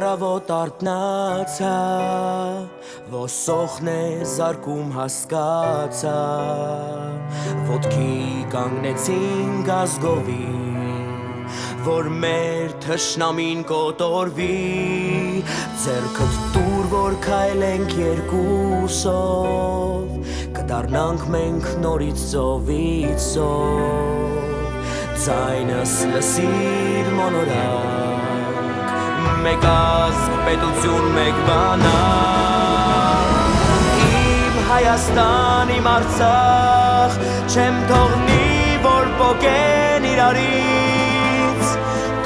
Առավոտ արտնացա, ոսոխն է զարկում հասկացա, ոտքի կանգնեցին գազգովի, որ մեր թշնամին կոտորվի, ձերքըտ տուր, որ կայլենք երկուսով, կդարնանք մենք նորից ծովից ծով, ձայնս լսիր մոնորակ, մեկ ազգ, պետություն, մեկ բանակ Իմ Հայաստան, իմ Արցախ, չեմ թողնի, որ պոկեն իրարից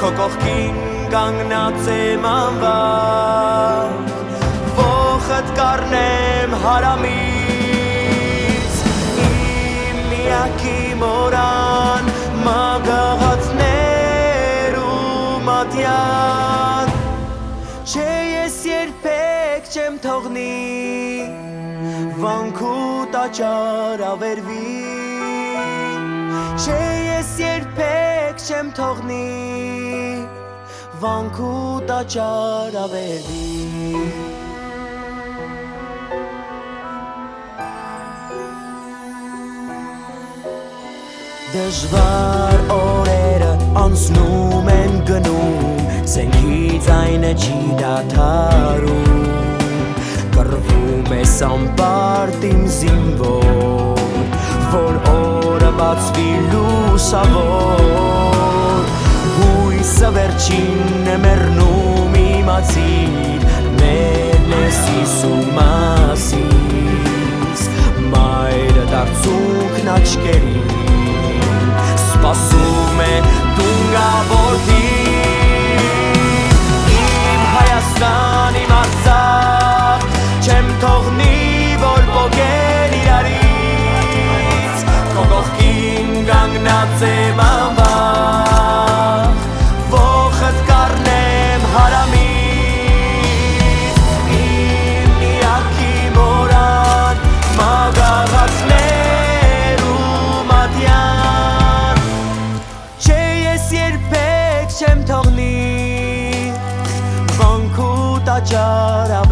Քո կողքին կանգնած եմ անվախ, ոխըտ կարնեմ հարամից Իմ միակի մորան, մագաղացներ երբեք չեմ թողնի Վանքու տաճար ավերվի Չէ ես երբեք չեմ թողնի Վանքու տաճար ավերվի Դժվար օրերը անցնում են գնում Զենքից այնը չի դաթարում Կրվում ես ամպարտ իմ զինվոր Որ օրը բացվի լուսավոր Հույսը վերջին է մերնում իմացիր Մեր լեսիս ու մասիս Մայրը դարձուքն աչկերին Սպասում տաճար ավերվի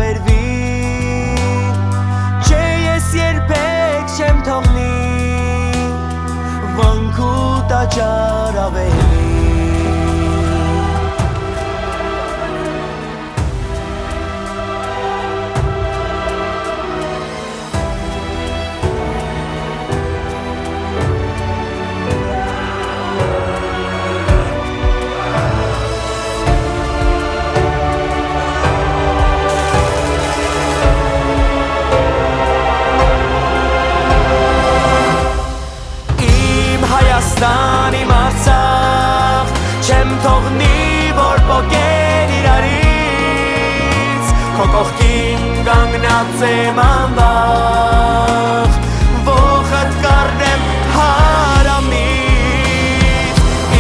կողքին կանգնած եմ անվախ Ոխըտ կարնեմ հարամից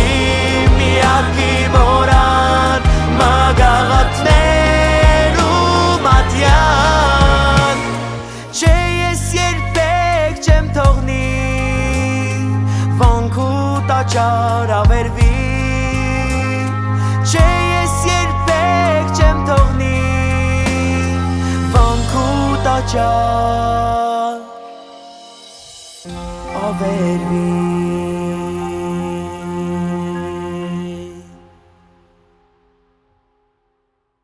Իմ միակի մորան Մագաղատներ ու մատյան Չէ ես երբեք չեմ թողնի Վանքու տաճար ավերվի տաճար ավերվի